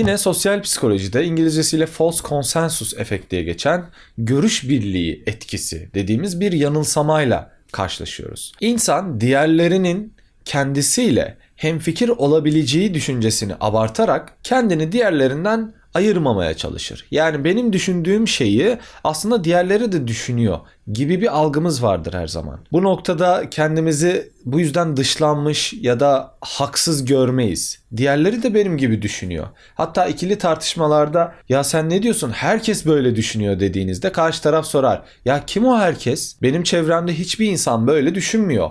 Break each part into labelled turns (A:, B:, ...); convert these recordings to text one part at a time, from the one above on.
A: Yine sosyal psikolojide İngilizcesiyle false consensus efekt diye geçen görüş birliği etkisi dediğimiz bir yanılsamayla karşılaşıyoruz. İnsan diğerlerinin kendisiyle hemfikir olabileceği düşüncesini abartarak kendini diğerlerinden ayırmamaya çalışır. Yani benim düşündüğüm şeyi aslında diğerleri de düşünüyor gibi bir algımız vardır her zaman. Bu noktada kendimizi bu yüzden dışlanmış ya da haksız görmeyiz. Diğerleri de benim gibi düşünüyor. Hatta ikili tartışmalarda ya sen ne diyorsun herkes böyle düşünüyor dediğinizde karşı taraf sorar. Ya kim o herkes? Benim çevremde hiçbir insan böyle düşünmüyor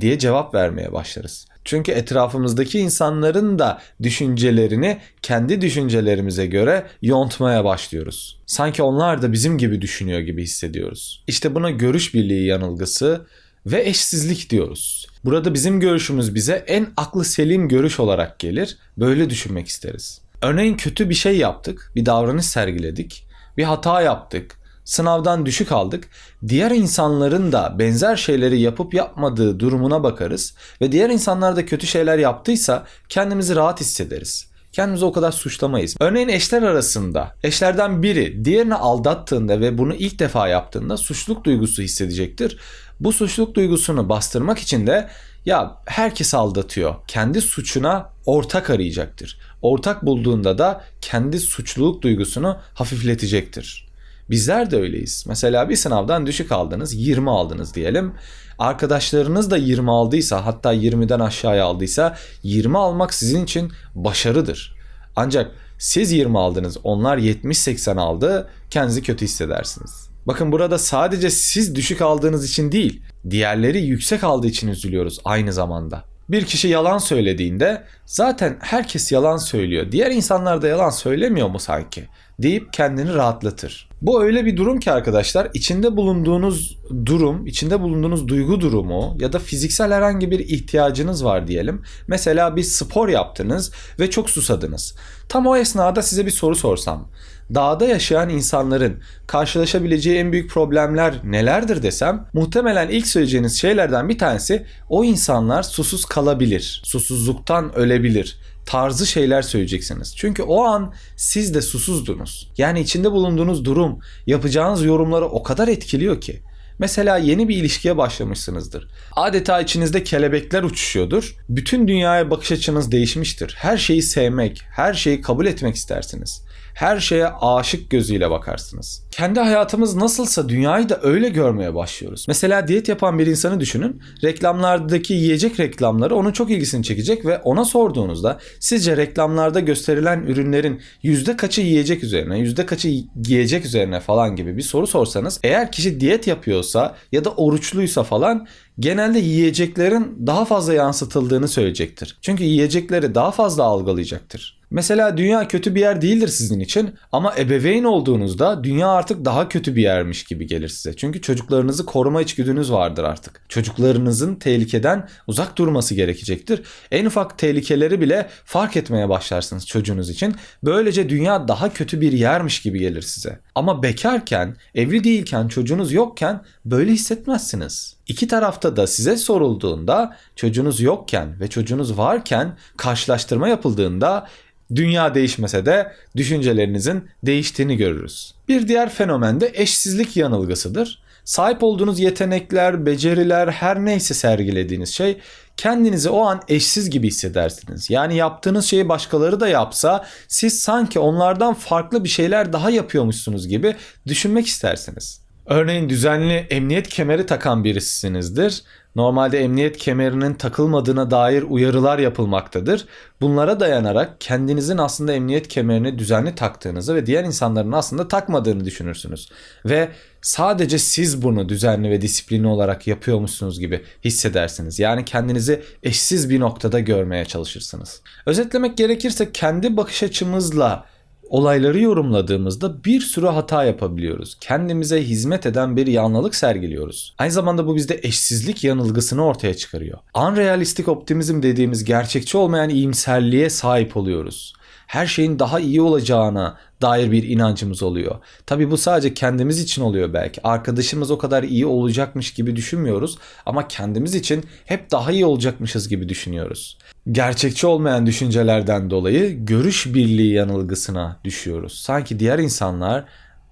A: diye cevap vermeye başlarız. Çünkü etrafımızdaki insanların da düşüncelerini kendi düşüncelerimize göre yontmaya başlıyoruz. Sanki onlar da bizim gibi düşünüyor gibi hissediyoruz. İşte buna görüş birliği yanılgısı ve eşsizlik diyoruz. Burada bizim görüşümüz bize en aklı selim görüş olarak gelir. Böyle düşünmek isteriz. Örneğin kötü bir şey yaptık, bir davranış sergiledik, bir hata yaptık, sınavdan düşük aldık. Diğer insanların da benzer şeyleri yapıp yapmadığı durumuna bakarız ve diğer insanlar da kötü şeyler yaptıysa kendimizi rahat hissederiz. Kendimizi o kadar suçlamayız. Örneğin eşler arasında eşlerden biri diğerini aldattığında ve bunu ilk defa yaptığında suçluluk duygusu hissedecektir. Bu suçluluk duygusunu bastırmak için de ya herkes aldatıyor. Kendi suçuna ortak arayacaktır. Ortak bulduğunda da kendi suçluluk duygusunu hafifletecektir. Bizler de öyleyiz. Mesela bir sınavdan düşük aldınız, 20 aldınız diyelim. Arkadaşlarınız da 20 aldıysa, hatta 20'den aşağıya aldıysa 20 almak sizin için başarıdır. Ancak siz 20 aldınız, onlar 70-80 aldı, kendinizi kötü hissedersiniz. Bakın burada sadece siz düşük aldığınız için değil, diğerleri yüksek aldığı için üzülüyoruz aynı zamanda. Bir kişi yalan söylediğinde zaten herkes yalan söylüyor. Diğer insanlar da yalan söylemiyor mu sanki? deyip kendini rahatlatır. Bu öyle bir durum ki arkadaşlar içinde bulunduğunuz durum, içinde bulunduğunuz duygu durumu ya da fiziksel herhangi bir ihtiyacınız var diyelim. Mesela bir spor yaptınız ve çok susadınız. Tam o esnada size bir soru sorsam. Dağda yaşayan insanların karşılaşabileceği en büyük problemler nelerdir desem muhtemelen ilk söyleyeceğiniz şeylerden bir tanesi o insanlar susuz kalabilir. Susuzluktan ölebilir tarzı şeyler söyleyeceksiniz. Çünkü o an siz de susuzdunuz. Yani içinde bulunduğunuz durum yapacağınız yorumları o kadar etkiliyor ki. Mesela yeni bir ilişkiye başlamışsınızdır. Adeta içinizde kelebekler uçuşuyordur. Bütün dünyaya bakış açınız değişmiştir. Her şeyi sevmek, her şeyi kabul etmek istersiniz her şeye aşık gözüyle bakarsınız. Kendi hayatımız nasılsa dünyayı da öyle görmeye başlıyoruz. Mesela diyet yapan bir insanı düşünün. Reklamlardaki yiyecek reklamları onun çok ilgisini çekecek ve ona sorduğunuzda sizce reklamlarda gösterilen ürünlerin yüzde kaçı yiyecek üzerine, yüzde kaçı giyecek üzerine falan gibi bir soru sorsanız eğer kişi diyet yapıyorsa ya da oruçluysa falan genelde yiyeceklerin daha fazla yansıtıldığını söyleyecektir. Çünkü yiyecekleri daha fazla algılayacaktır. Mesela dünya kötü bir yer değildir sizin için ama ebeveyn olduğunuzda dünya artık daha kötü bir yermiş gibi gelir size. Çünkü çocuklarınızı koruma içgüdünüz vardır artık. Çocuklarınızın tehlikeden uzak durması gerekecektir. En ufak tehlikeleri bile fark etmeye başlarsınız çocuğunuz için. Böylece dünya daha kötü bir yermiş gibi gelir size. Ama bekarken, evli değilken, çocuğunuz yokken böyle hissetmezsiniz. İki tarafta da size sorulduğunda çocuğunuz yokken ve çocuğunuz varken karşılaştırma yapıldığında Dünya değişmese de düşüncelerinizin değiştiğini görürüz. Bir diğer fenomen de eşsizlik yanılgısıdır. Sahip olduğunuz yetenekler, beceriler, her neyse sergilediğiniz şey kendinizi o an eşsiz gibi hissedersiniz. Yani yaptığınız şeyi başkaları da yapsa siz sanki onlardan farklı bir şeyler daha yapıyormuşsunuz gibi düşünmek istersiniz. Örneğin düzenli emniyet kemeri takan birisisinizdir. Normalde emniyet kemerinin takılmadığına dair uyarılar yapılmaktadır. Bunlara dayanarak kendinizin aslında emniyet kemerini düzenli taktığınızı ve diğer insanların aslında takmadığını düşünürsünüz. Ve sadece siz bunu düzenli ve disiplinli olarak yapıyormuşsunuz gibi hissedersiniz. Yani kendinizi eşsiz bir noktada görmeye çalışırsınız. Özetlemek gerekirse kendi bakış açımızla olayları yorumladığımızda bir sürü hata yapabiliyoruz. Kendimize hizmet eden bir yanlılık sergiliyoruz. Aynı zamanda bu bizde eşsizlik yanılgısını ortaya çıkarıyor. Unrealistik optimizm dediğimiz gerçekçi olmayan iyimserliğe sahip oluyoruz. Her şeyin daha iyi olacağına dair bir inancımız oluyor. Tabii bu sadece kendimiz için oluyor belki. Arkadaşımız o kadar iyi olacakmış gibi düşünmüyoruz ama kendimiz için hep daha iyi olacakmışız gibi düşünüyoruz. Gerçekçi olmayan düşüncelerden dolayı görüş birliği yanılgısına düşüyoruz. Sanki diğer insanlar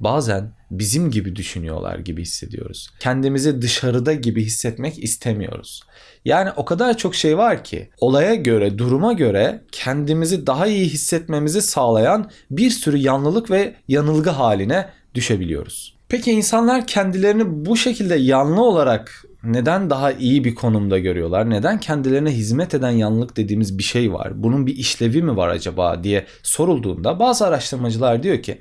A: bazen bizim gibi düşünüyorlar gibi hissediyoruz. Kendimizi dışarıda gibi hissetmek istemiyoruz. Yani o kadar çok şey var ki olaya göre, duruma göre kendimizi daha iyi hissetmemizi sağlayan bir sürü yanlılık ve yanılgı haline düşebiliyoruz. Peki insanlar kendilerini bu şekilde yanlı olarak neden daha iyi bir konumda görüyorlar? Neden kendilerine hizmet eden yanlılık dediğimiz bir şey var? Bunun bir işlevi mi var acaba diye sorulduğunda bazı araştırmacılar diyor ki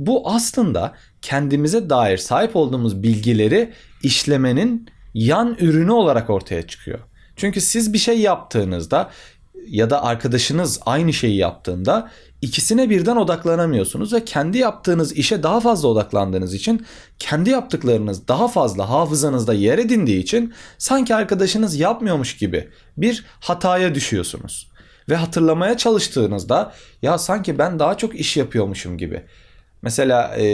A: bu aslında kendimize dair sahip olduğumuz bilgileri işlemenin yan ürünü olarak ortaya çıkıyor. Çünkü siz bir şey yaptığınızda ya da arkadaşınız aynı şeyi yaptığında ikisine birden odaklanamıyorsunuz ve kendi yaptığınız işe daha fazla odaklandığınız için kendi yaptıklarınız daha fazla hafızanızda yer edindiği için sanki arkadaşınız yapmıyormuş gibi bir hataya düşüyorsunuz. Ve hatırlamaya çalıştığınızda ya sanki ben daha çok iş yapıyormuşum gibi Mesela e,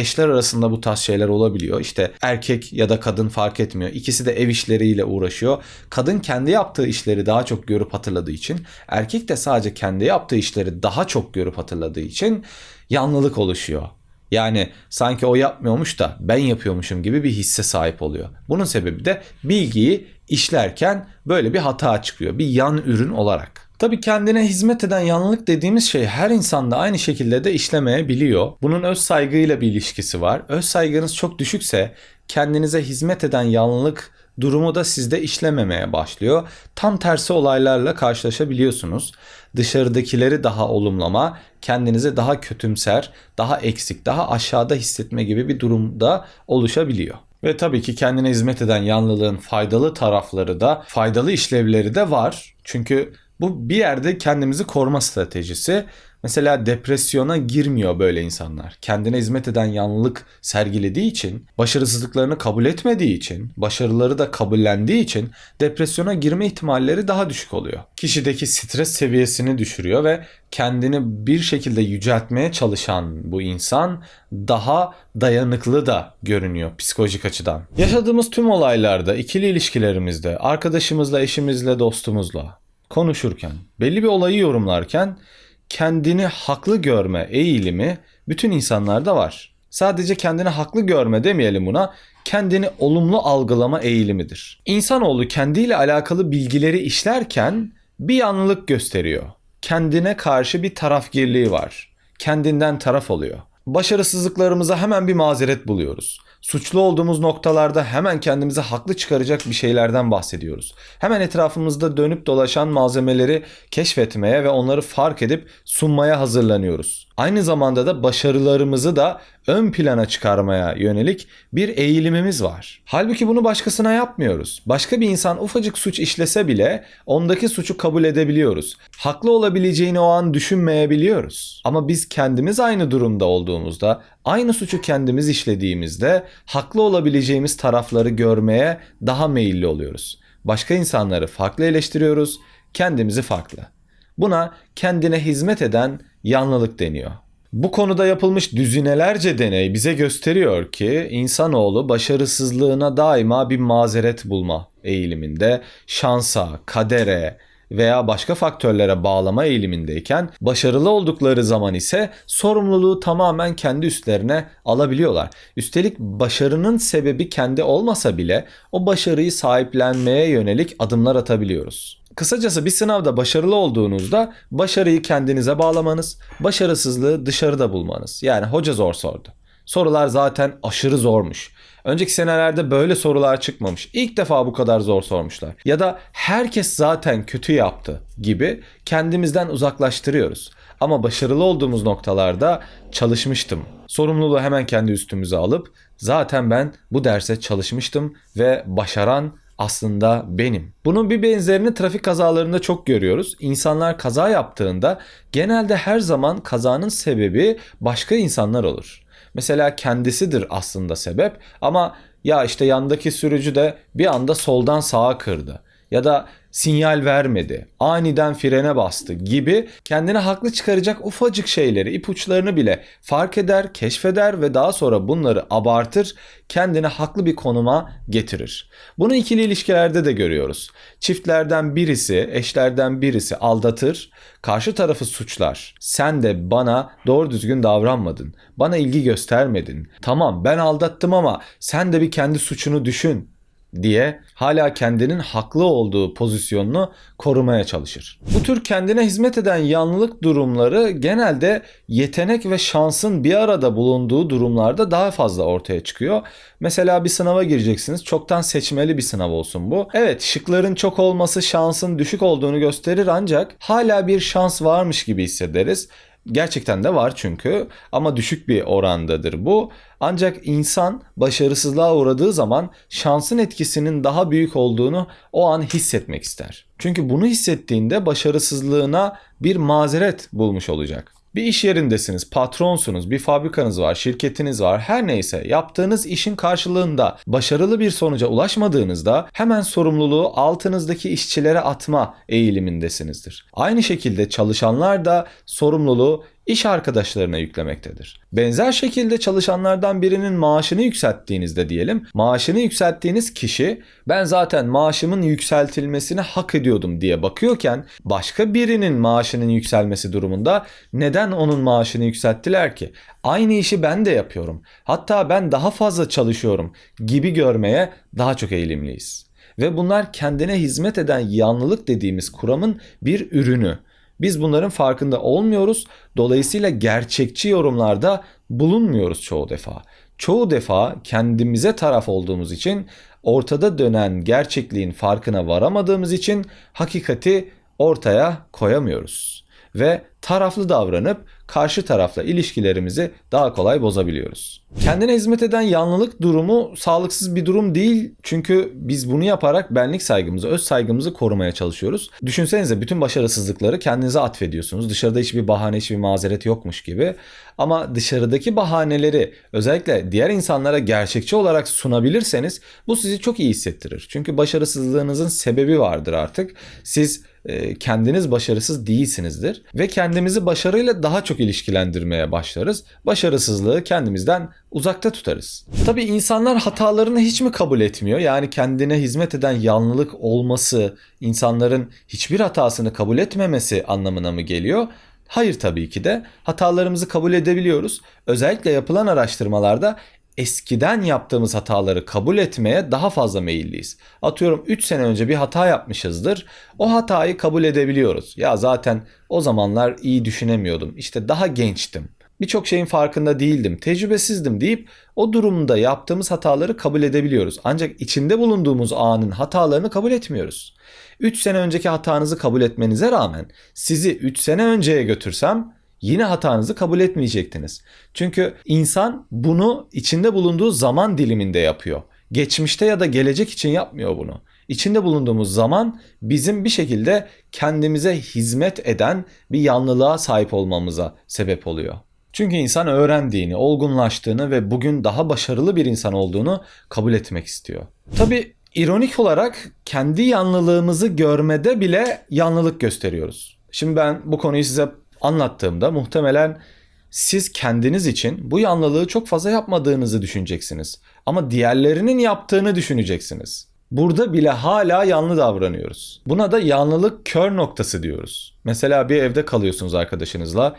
A: eşler arasında bu tarz şeyler olabiliyor. İşte erkek ya da kadın fark etmiyor. İkisi de ev işleriyle uğraşıyor. Kadın kendi yaptığı işleri daha çok görüp hatırladığı için, erkek de sadece kendi yaptığı işleri daha çok görüp hatırladığı için yanlılık oluşuyor. Yani sanki o yapmıyormuş da ben yapıyormuşum gibi bir hisse sahip oluyor. Bunun sebebi de bilgiyi işlerken böyle bir hata çıkıyor. Bir yan ürün olarak. Tabii kendine hizmet eden yanlılık dediğimiz şey her insanda aynı şekilde de işlemeyebiliyor. Bunun öz saygıyla bir ilişkisi var. Öz saygınız çok düşükse kendinize hizmet eden yanlılık durumu da sizde işlememeye başlıyor. Tam tersi olaylarla karşılaşabiliyorsunuz. Dışarıdakileri daha olumlama, kendinizi daha kötümser, daha eksik, daha aşağıda hissetme gibi bir durumda oluşabiliyor. Ve tabii ki kendine hizmet eden yanlılığın faydalı tarafları da, faydalı işlevleri de var. Çünkü bu bir yerde kendimizi koruma stratejisi. Mesela depresyona girmiyor böyle insanlar. Kendine hizmet eden yanlılık sergilediği için, başarısızlıklarını kabul etmediği için, başarıları da kabullendiği için depresyona girme ihtimalleri daha düşük oluyor. Kişideki stres seviyesini düşürüyor ve kendini bir şekilde yüceltmeye çalışan bu insan daha dayanıklı da görünüyor psikolojik açıdan. Yaşadığımız tüm olaylarda, ikili ilişkilerimizde, arkadaşımızla, eşimizle, dostumuzla konuşurken, belli bir olayı yorumlarken kendini haklı görme eğilimi bütün insanlarda var. Sadece kendini haklı görme demeyelim buna, kendini olumlu algılama eğilimidir. İnsanoğlu kendiyle alakalı bilgileri işlerken bir yanlılık gösteriyor. Kendine karşı bir tarafgirliği var. Kendinden taraf oluyor. Başarısızlıklarımıza hemen bir mazeret buluyoruz suçlu olduğumuz noktalarda hemen kendimize haklı çıkaracak bir şeylerden bahsediyoruz. Hemen etrafımızda dönüp dolaşan malzemeleri keşfetmeye ve onları fark edip sunmaya hazırlanıyoruz. Aynı zamanda da başarılarımızı da ön plana çıkarmaya yönelik bir eğilimimiz var. Halbuki bunu başkasına yapmıyoruz. Başka bir insan ufacık suç işlese bile ondaki suçu kabul edebiliyoruz. Haklı olabileceğini o an düşünmeyebiliyoruz. Ama biz kendimiz aynı durumda olduğumuzda, aynı suçu kendimiz işlediğimizde haklı olabileceğimiz tarafları görmeye daha meyilli oluyoruz. Başka insanları farklı eleştiriyoruz, kendimizi farklı. Buna kendine hizmet eden yanlılık deniyor. Bu konuda yapılmış düzinelerce deney bize gösteriyor ki insanoğlu başarısızlığına daima bir mazeret bulma eğiliminde, şansa, kadere, veya başka faktörlere bağlama eğilimindeyken başarılı oldukları zaman ise sorumluluğu tamamen kendi üstlerine alabiliyorlar. Üstelik başarının sebebi kendi olmasa bile o başarıyı sahiplenmeye yönelik adımlar atabiliyoruz. Kısacası bir sınavda başarılı olduğunuzda başarıyı kendinize bağlamanız, başarısızlığı dışarıda bulmanız. Yani hoca zor sordu. Sorular zaten aşırı zormuş. Önceki senelerde böyle sorular çıkmamış. İlk defa bu kadar zor sormuşlar. Ya da herkes zaten kötü yaptı gibi kendimizden uzaklaştırıyoruz. Ama başarılı olduğumuz noktalarda çalışmıştım. Sorumluluğu hemen kendi üstümüze alıp zaten ben bu derse çalışmıştım ve başaran aslında benim. Bunun bir benzerini trafik kazalarında çok görüyoruz. İnsanlar kaza yaptığında genelde her zaman kazanın sebebi başka insanlar olur. Mesela kendisidir aslında sebep ama ya işte yandaki sürücü de bir anda soldan sağa kırdı. Ya da sinyal vermedi, aniden frene bastı gibi kendine haklı çıkaracak ufacık şeyleri, ipuçlarını bile fark eder, keşfeder ve daha sonra bunları abartır, kendini haklı bir konuma getirir. Bunu ikili ilişkilerde de görüyoruz. Çiftlerden birisi, eşlerden birisi aldatır, karşı tarafı suçlar. Sen de bana doğru düzgün davranmadın. Bana ilgi göstermedin. Tamam ben aldattım ama sen de bir kendi suçunu düşün diye hala kendinin haklı olduğu pozisyonunu korumaya çalışır. Bu tür kendine hizmet eden yanlılık durumları genelde yetenek ve şansın bir arada bulunduğu durumlarda daha fazla ortaya çıkıyor. Mesela bir sınava gireceksiniz. Çoktan seçmeli bir sınav olsun bu. Evet şıkların çok olması şansın düşük olduğunu gösterir ancak hala bir şans varmış gibi hissederiz. Gerçekten de var çünkü ama düşük bir orandadır bu. Ancak insan başarısızlığa uğradığı zaman şansın etkisinin daha büyük olduğunu o an hissetmek ister. Çünkü bunu hissettiğinde başarısızlığına bir mazeret bulmuş olacak. Bir iş yerindesiniz, patronsunuz, bir fabrikanız var, şirketiniz var. Her neyse yaptığınız işin karşılığında başarılı bir sonuca ulaşmadığınızda hemen sorumluluğu altınızdaki işçilere atma eğilimindesinizdir. Aynı şekilde çalışanlar da sorumluluğu iş arkadaşlarına yüklemektedir. Benzer şekilde çalışanlardan birinin maaşını yükselttiğinizde diyelim, maaşını yükselttiğiniz kişi ben zaten maaşımın yükseltilmesini hak ediyordum diye bakıyorken başka birinin maaşının yükselmesi durumunda neden onun maaşını yükselttiler ki? Aynı işi ben de yapıyorum. Hatta ben daha fazla çalışıyorum gibi görmeye daha çok eğilimliyiz. Ve bunlar kendine hizmet eden yanlılık dediğimiz kuramın bir ürünü. Biz bunların farkında olmuyoruz. Dolayısıyla gerçekçi yorumlarda bulunmuyoruz çoğu defa. Çoğu defa kendimize taraf olduğumuz için ortada dönen gerçekliğin farkına varamadığımız için hakikati ortaya koyamıyoruz ve taraflı davranıp karşı tarafla ilişkilerimizi daha kolay bozabiliyoruz. Kendine hizmet eden yanlılık durumu sağlıksız bir durum değil. Çünkü biz bunu yaparak benlik saygımızı, öz saygımızı korumaya çalışıyoruz. Düşünsenize bütün başarısızlıkları kendinize atfediyorsunuz. Dışarıda hiçbir bahane, hiçbir mazeret yokmuş gibi. Ama dışarıdaki bahaneleri özellikle diğer insanlara gerçekçi olarak sunabilirseniz bu sizi çok iyi hissettirir. Çünkü başarısızlığınızın sebebi vardır artık. Siz e, kendiniz başarısız değilsinizdir ve kendimizi başarıyla daha çok ilişkilendirmeye başlarız. Başarısızlığı kendimizden uzakta tutarız. Tabi insanlar hatalarını hiç mi kabul etmiyor? Yani kendine hizmet eden yanlılık olması, insanların hiçbir hatasını kabul etmemesi anlamına mı geliyor? Hayır tabii ki de hatalarımızı kabul edebiliyoruz. Özellikle yapılan araştırmalarda eskiden yaptığımız hataları kabul etmeye daha fazla meyilliyiz. Atıyorum 3 sene önce bir hata yapmışızdır. O hatayı kabul edebiliyoruz. Ya zaten o zamanlar iyi düşünemiyordum. İşte daha gençtim. Birçok şeyin farkında değildim, tecrübesizdim deyip o durumda yaptığımız hataları kabul edebiliyoruz. Ancak içinde bulunduğumuz anın hatalarını kabul etmiyoruz. 3 sene önceki hatanızı kabul etmenize rağmen sizi 3 sene önceye götürsem yine hatanızı kabul etmeyecektiniz. Çünkü insan bunu içinde bulunduğu zaman diliminde yapıyor. Geçmişte ya da gelecek için yapmıyor bunu. İçinde bulunduğumuz zaman bizim bir şekilde kendimize hizmet eden bir yanlılığa sahip olmamıza sebep oluyor. Çünkü insan öğrendiğini, olgunlaştığını ve bugün daha başarılı bir insan olduğunu kabul etmek istiyor. Tabi ironik olarak kendi yanlılığımızı görmede bile yanlılık gösteriyoruz. Şimdi ben bu konuyu size anlattığımda muhtemelen siz kendiniz için bu yanlılığı çok fazla yapmadığınızı düşüneceksiniz. Ama diğerlerinin yaptığını düşüneceksiniz. Burada bile hala yanlı davranıyoruz. Buna da yanlılık kör noktası diyoruz. Mesela bir evde kalıyorsunuz arkadaşınızla.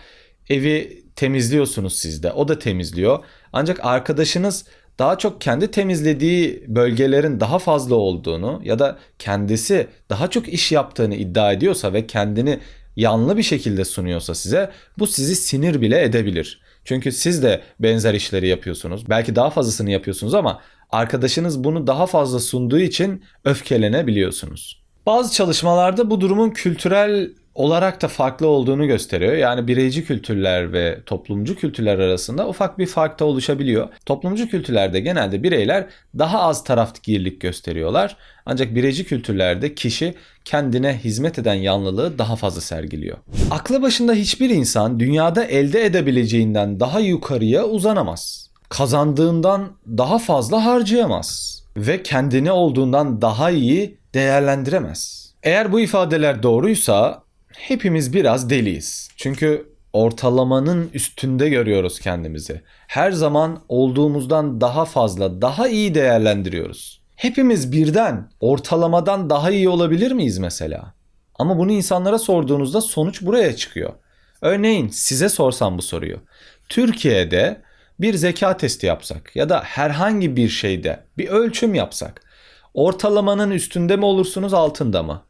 A: Evi temizliyorsunuz siz de. O da temizliyor. Ancak arkadaşınız daha çok kendi temizlediği bölgelerin daha fazla olduğunu ya da kendisi daha çok iş yaptığını iddia ediyorsa ve kendini yanlı bir şekilde sunuyorsa size bu sizi sinir bile edebilir. Çünkü siz de benzer işleri yapıyorsunuz. Belki daha fazlasını yapıyorsunuz ama arkadaşınız bunu daha fazla sunduğu için öfkelenebiliyorsunuz. Bazı çalışmalarda bu durumun kültürel olarak da farklı olduğunu gösteriyor. Yani bireyci kültürler ve toplumcu kültürler arasında ufak bir fark da oluşabiliyor. Toplumcu kültürlerde genelde bireyler daha az tarafgirlik gösteriyorlar. Ancak bireyci kültürlerde kişi kendine hizmet eden yanlılığı daha fazla sergiliyor. Aklı başında hiçbir insan dünyada elde edebileceğinden daha yukarıya uzanamaz. Kazandığından daha fazla harcayamaz ve kendini olduğundan daha iyi değerlendiremez. Eğer bu ifadeler doğruysa hepimiz biraz deliyiz. Çünkü ortalamanın üstünde görüyoruz kendimizi. Her zaman olduğumuzdan daha fazla, daha iyi değerlendiriyoruz. Hepimiz birden ortalamadan daha iyi olabilir miyiz mesela? Ama bunu insanlara sorduğunuzda sonuç buraya çıkıyor. Örneğin size sorsam bu soruyu. Türkiye'de bir zeka testi yapsak ya da herhangi bir şeyde bir ölçüm yapsak ortalamanın üstünde mi olursunuz altında mı?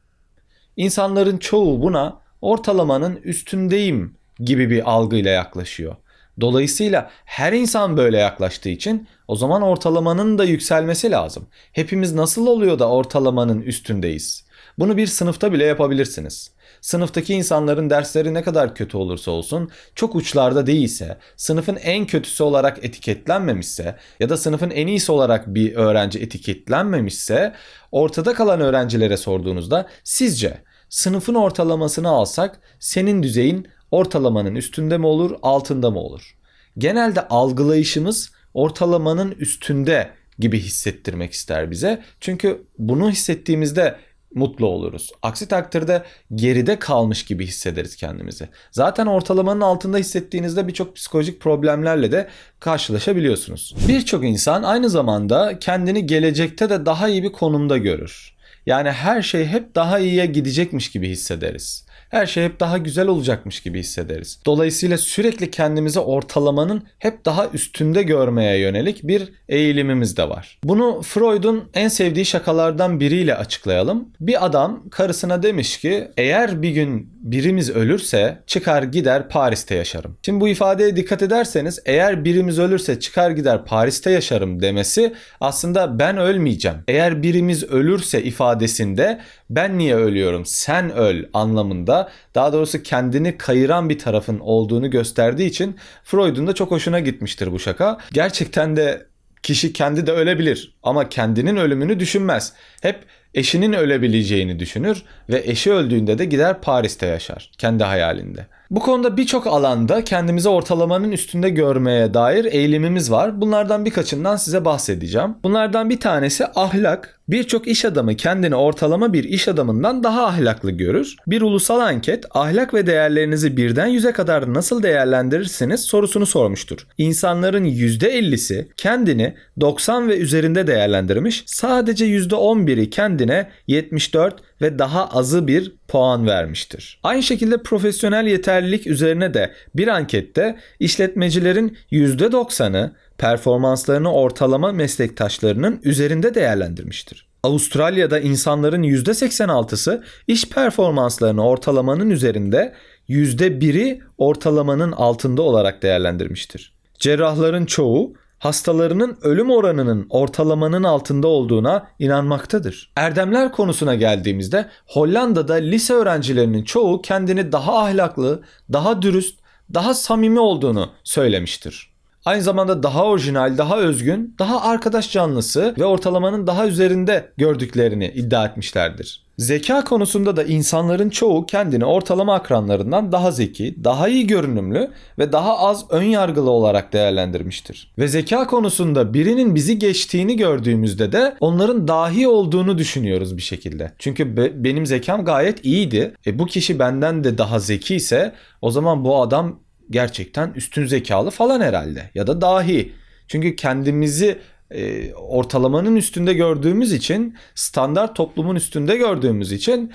A: İnsanların çoğu buna ortalamanın üstündeyim gibi bir algıyla yaklaşıyor. Dolayısıyla her insan böyle yaklaştığı için o zaman ortalamanın da yükselmesi lazım. Hepimiz nasıl oluyor da ortalamanın üstündeyiz? Bunu bir sınıfta bile yapabilirsiniz. Sınıftaki insanların dersleri ne kadar kötü olursa olsun, çok uçlarda değilse, sınıfın en kötüsü olarak etiketlenmemişse ya da sınıfın en iyisi olarak bir öğrenci etiketlenmemişse, ortada kalan öğrencilere sorduğunuzda sizce sınıfın ortalamasını alsak senin düzeyin ortalamanın üstünde mi olur, altında mı olur? Genelde algılayışımız ortalamanın üstünde gibi hissettirmek ister bize. Çünkü bunu hissettiğimizde mutlu oluruz. Aksi takdirde geride kalmış gibi hissederiz kendimizi. Zaten ortalamanın altında hissettiğinizde birçok psikolojik problemlerle de karşılaşabiliyorsunuz. Birçok insan aynı zamanda kendini gelecekte de daha iyi bir konumda görür. Yani her şey hep daha iyiye gidecekmiş gibi hissederiz her şey hep daha güzel olacakmış gibi hissederiz. Dolayısıyla sürekli kendimizi ortalamanın hep daha üstünde görmeye yönelik bir eğilimimiz de var. Bunu Freud'un en sevdiği şakalardan biriyle açıklayalım. Bir adam karısına demiş ki eğer bir gün birimiz ölürse çıkar gider Paris'te yaşarım. Şimdi bu ifadeye dikkat ederseniz eğer birimiz ölürse çıkar gider Paris'te yaşarım demesi aslında ben ölmeyeceğim. Eğer birimiz ölürse ifadesinde ben niye ölüyorum sen öl anlamında daha doğrusu kendini kayıran bir tarafın olduğunu gösterdiği için Freud'un da çok hoşuna gitmiştir bu şaka. Gerçekten de kişi kendi de ölebilir ama kendinin ölümünü düşünmez. Hep eşinin ölebileceğini düşünür ve eşi öldüğünde de gider Paris'te yaşar kendi hayalinde. Bu konuda birçok alanda kendimizi ortalamanın üstünde görmeye dair eğilimimiz var. Bunlardan birkaçından size bahsedeceğim. Bunlardan bir tanesi ahlak. Birçok iş adamı kendini ortalama bir iş adamından daha ahlaklı görür. Bir ulusal anket ahlak ve değerlerinizi birden yüze kadar nasıl değerlendirirsiniz sorusunu sormuştur. İnsanların %50'si kendini 90 ve üzerinde değerlendirmiş. Sadece %11'i kendine 74 ve daha azı bir puan vermiştir. Aynı şekilde profesyonel yeterlilik üzerine de bir ankette işletmecilerin %90'ı performanslarını ortalama meslektaşlarının üzerinde değerlendirmiştir. Avustralya'da insanların %86'sı iş performanslarını ortalamanın üzerinde, %1'i ortalamanın altında olarak değerlendirmiştir. Cerrahların çoğu hastalarının ölüm oranının ortalamanın altında olduğuna inanmaktadır. Erdemler konusuna geldiğimizde Hollanda'da lise öğrencilerinin çoğu kendini daha ahlaklı, daha dürüst, daha samimi olduğunu söylemiştir. Aynı zamanda daha orijinal, daha özgün, daha arkadaş canlısı ve ortalamanın daha üzerinde gördüklerini iddia etmişlerdir. Zeka konusunda da insanların çoğu kendini ortalama akranlarından daha zeki, daha iyi görünümlü ve daha az ön yargılı olarak değerlendirmiştir. Ve zeka konusunda birinin bizi geçtiğini gördüğümüzde de onların dahi olduğunu düşünüyoruz bir şekilde. Çünkü be, benim zekam gayet iyiydi. E bu kişi benden de daha zeki ise o zaman bu adam gerçekten üstün zekalı falan herhalde ya da dahi. Çünkü kendimizi e, ortalamanın üstünde gördüğümüz için, standart toplumun üstünde gördüğümüz için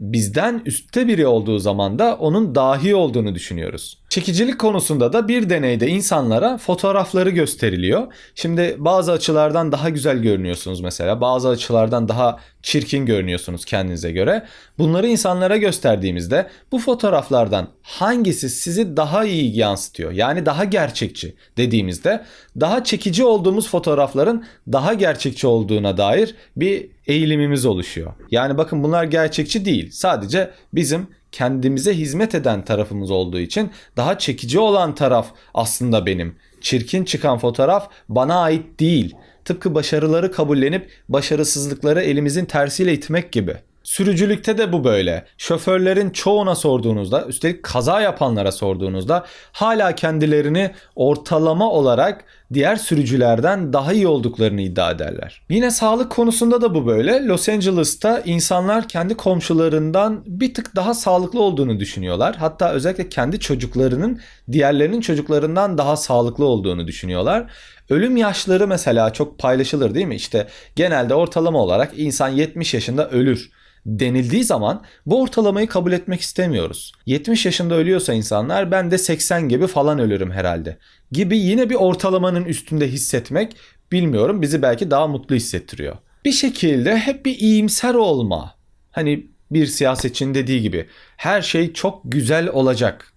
A: bizden üstte biri olduğu zaman da onun dahi olduğunu düşünüyoruz. Çekicilik konusunda da bir deneyde insanlara fotoğrafları gösteriliyor. Şimdi bazı açılardan daha güzel görünüyorsunuz mesela. Bazı açılardan daha çirkin görünüyorsunuz kendinize göre. Bunları insanlara gösterdiğimizde bu fotoğraflardan hangisi sizi daha iyi yansıtıyor? Yani daha gerçekçi dediğimizde daha çekici olduğumuz fotoğrafların daha gerçekçi olduğuna dair bir eğilimimiz oluşuyor. Yani bakın bunlar gerçekçi değil. Sadece bizim kendimize hizmet eden tarafımız olduğu için daha çekici olan taraf aslında benim. Çirkin çıkan fotoğraf bana ait değil. Tıpkı başarıları kabullenip başarısızlıkları elimizin tersiyle itmek gibi. Sürücülükte de bu böyle. Şoförlerin çoğuna sorduğunuzda, üstelik kaza yapanlara sorduğunuzda hala kendilerini ortalama olarak diğer sürücülerden daha iyi olduklarını iddia ederler. Yine sağlık konusunda da bu böyle. Los Angeles'ta insanlar kendi komşularından bir tık daha sağlıklı olduğunu düşünüyorlar. Hatta özellikle kendi çocuklarının diğerlerinin çocuklarından daha sağlıklı olduğunu düşünüyorlar. Ölüm yaşları mesela çok paylaşılır değil mi? İşte genelde ortalama olarak insan 70 yaşında ölür denildiği zaman bu ortalamayı kabul etmek istemiyoruz. 70 yaşında ölüyorsa insanlar ben de 80 gibi falan ölürüm herhalde gibi yine bir ortalamanın üstünde hissetmek bilmiyorum bizi belki daha mutlu hissettiriyor. Bir şekilde hep bir iyimser olma. Hani bir siyasetçinin dediği gibi her şey çok güzel olacak.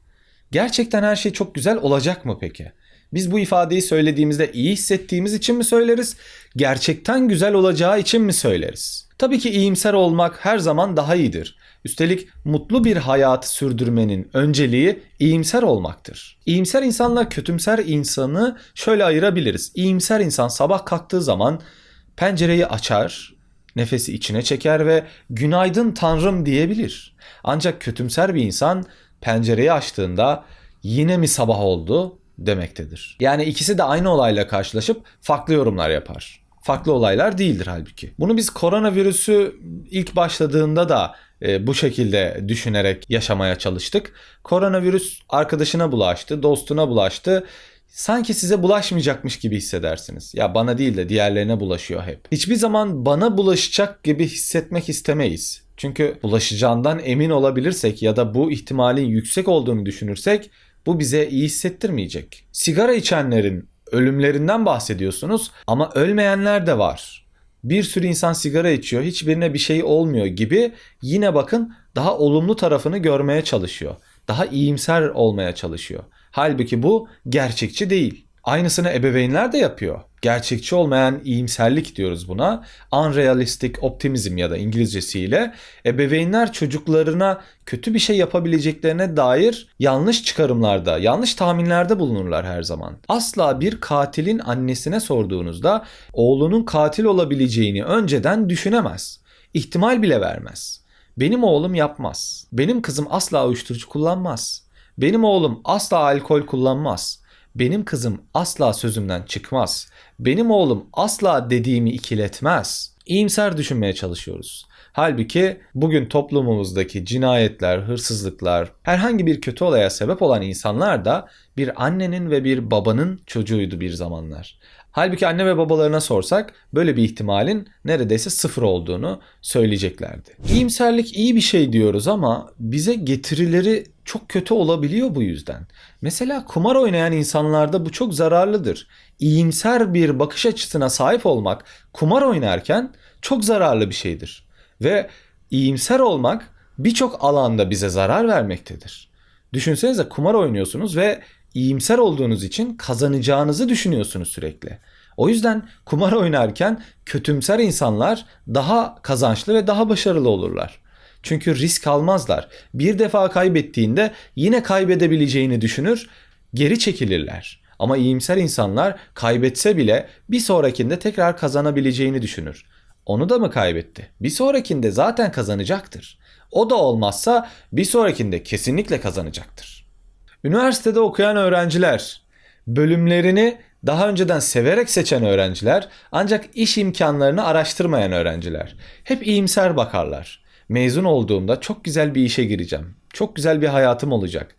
A: Gerçekten her şey çok güzel olacak mı peki? Biz bu ifadeyi söylediğimizde iyi hissettiğimiz için mi söyleriz? Gerçekten güzel olacağı için mi söyleriz? Tabii ki iyimser olmak her zaman daha iyidir. Üstelik mutlu bir hayatı sürdürmenin önceliği iyimser olmaktır. İyimser insanla kötümser insanı şöyle ayırabiliriz. İyimser insan sabah kalktığı zaman pencereyi açar, nefesi içine çeker ve günaydın tanrım diyebilir. Ancak kötümser bir insan pencereyi açtığında yine mi sabah oldu demektedir. Yani ikisi de aynı olayla karşılaşıp farklı yorumlar yapar. Farklı olaylar değildir halbuki. Bunu biz koronavirüsü ilk başladığında da e, bu şekilde düşünerek yaşamaya çalıştık. Koronavirüs arkadaşına bulaştı, dostuna bulaştı. Sanki size bulaşmayacakmış gibi hissedersiniz. Ya bana değil de diğerlerine bulaşıyor hep. Hiçbir zaman bana bulaşacak gibi hissetmek istemeyiz. Çünkü bulaşacağından emin olabilirsek ya da bu ihtimalin yüksek olduğunu düşünürsek bu bize iyi hissettirmeyecek. Sigara içenlerin ölümlerinden bahsediyorsunuz ama ölmeyenler de var. Bir sürü insan sigara içiyor, hiçbirine bir şey olmuyor gibi yine bakın daha olumlu tarafını görmeye çalışıyor. Daha iyimser olmaya çalışıyor. Halbuki bu gerçekçi değil. Aynısını ebeveynler de yapıyor. Gerçekçi olmayan iyimserlik diyoruz buna. Unrealistic optimizm ya da İngilizcesiyle ebeveynler çocuklarına kötü bir şey yapabileceklerine dair yanlış çıkarımlarda, yanlış tahminlerde bulunurlar her zaman. Asla bir katilin annesine sorduğunuzda oğlunun katil olabileceğini önceden düşünemez. İhtimal bile vermez. Benim oğlum yapmaz. Benim kızım asla uyuşturucu kullanmaz. Benim oğlum asla alkol kullanmaz. Benim kızım asla sözümden çıkmaz. Benim oğlum asla dediğimi ikiletmez. İyimser düşünmeye çalışıyoruz. Halbuki bugün toplumumuzdaki cinayetler, hırsızlıklar, herhangi bir kötü olaya sebep olan insanlar da bir annenin ve bir babanın çocuğuydu bir zamanlar. Halbuki anne ve babalarına sorsak böyle bir ihtimalin neredeyse sıfır olduğunu söyleyeceklerdi. İyimserlik iyi bir şey diyoruz ama bize getirileri çok kötü olabiliyor bu yüzden. Mesela kumar oynayan insanlarda bu çok zararlıdır. İyimser bir bakış açısına sahip olmak kumar oynarken çok zararlı bir şeydir. Ve iyimser olmak birçok alanda bize zarar vermektedir. Düşünsenize kumar oynuyorsunuz ve iyimser olduğunuz için kazanacağınızı düşünüyorsunuz sürekli. O yüzden kumar oynarken kötümser insanlar daha kazançlı ve daha başarılı olurlar. Çünkü risk almazlar. Bir defa kaybettiğinde yine kaybedebileceğini düşünür, geri çekilirler. Ama iyimser insanlar kaybetse bile bir sonrakinde tekrar kazanabileceğini düşünür. Onu da mı kaybetti? Bir sonrakinde zaten kazanacaktır. O da olmazsa bir sonrakinde kesinlikle kazanacaktır. Üniversitede okuyan öğrenciler bölümlerini daha önceden severek seçen öğrenciler ancak iş imkanlarını araştırmayan öğrenciler hep iyimser bakarlar. Mezun olduğumda çok güzel bir işe gireceğim. Çok güzel bir hayatım olacak.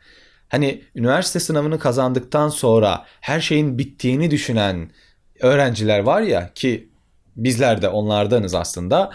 A: Hani üniversite sınavını kazandıktan sonra her şeyin bittiğini düşünen öğrenciler var ya ki bizler de onlardanız aslında.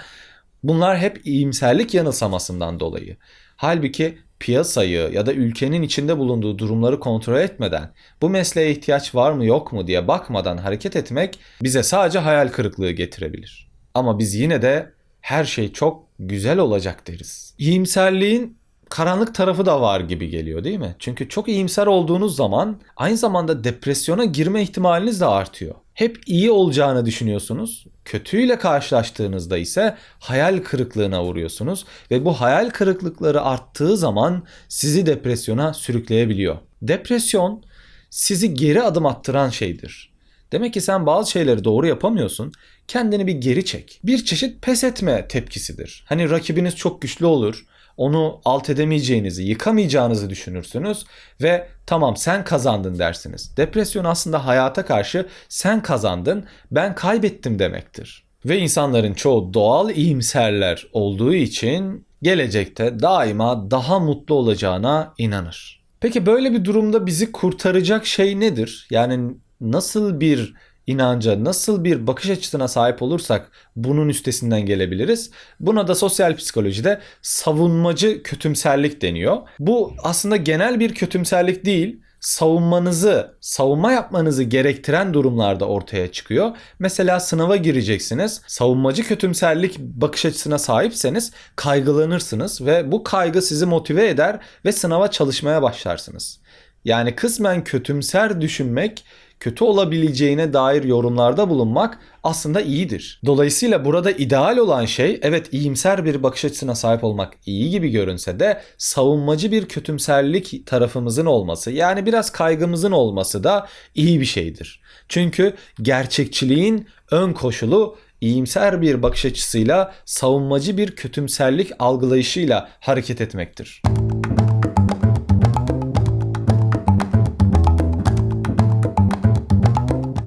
A: Bunlar hep iyimserlik yanılsamasından dolayı. Halbuki piyasayı ya da ülkenin içinde bulunduğu durumları kontrol etmeden bu mesleğe ihtiyaç var mı yok mu diye bakmadan hareket etmek bize sadece hayal kırıklığı getirebilir. Ama biz yine de her şey çok güzel olacak deriz. İyimserliğin karanlık tarafı da var gibi geliyor değil mi? Çünkü çok iyimser olduğunuz zaman aynı zamanda depresyona girme ihtimaliniz de artıyor. Hep iyi olacağını düşünüyorsunuz. Kötüyle karşılaştığınızda ise hayal kırıklığına uğruyorsunuz ve bu hayal kırıklıkları arttığı zaman sizi depresyona sürükleyebiliyor. Depresyon sizi geri adım attıran şeydir. Demek ki sen bazı şeyleri doğru yapamıyorsun. kendini bir geri çek. Bir çeşit pes etme tepkisidir. Hani rakibiniz çok güçlü olur. Onu alt edemeyeceğinizi, yıkamayacağınızı düşünürsünüz ve tamam sen kazandın dersiniz. Depresyon aslında hayata karşı sen kazandın, ben kaybettim demektir. Ve insanların çoğu doğal iyimserler olduğu için gelecekte daima daha mutlu olacağına inanır. Peki böyle bir durumda bizi kurtaracak şey nedir? Yani nasıl bir inanca, nasıl bir bakış açısına sahip olursak bunun üstesinden gelebiliriz. Buna da sosyal psikolojide savunmacı kötümserlik deniyor. Bu aslında genel bir kötümserlik değil savunmanızı, savunma yapmanızı gerektiren durumlarda ortaya çıkıyor. Mesela sınava gireceksiniz. Savunmacı kötümserlik bakış açısına sahipseniz kaygılanırsınız ve bu kaygı sizi motive eder ve sınava çalışmaya başlarsınız. Yani kısmen kötümser düşünmek kötü olabileceğine dair yorumlarda bulunmak aslında iyidir. Dolayısıyla burada ideal olan şey evet iyimser bir bakış açısına sahip olmak iyi gibi görünse de savunmacı bir kötümserlik tarafımızın olması yani biraz kaygımızın olması da iyi bir şeydir. Çünkü gerçekçiliğin ön koşulu iyimser bir bakış açısıyla savunmacı bir kötümserlik algılayışıyla hareket etmektir.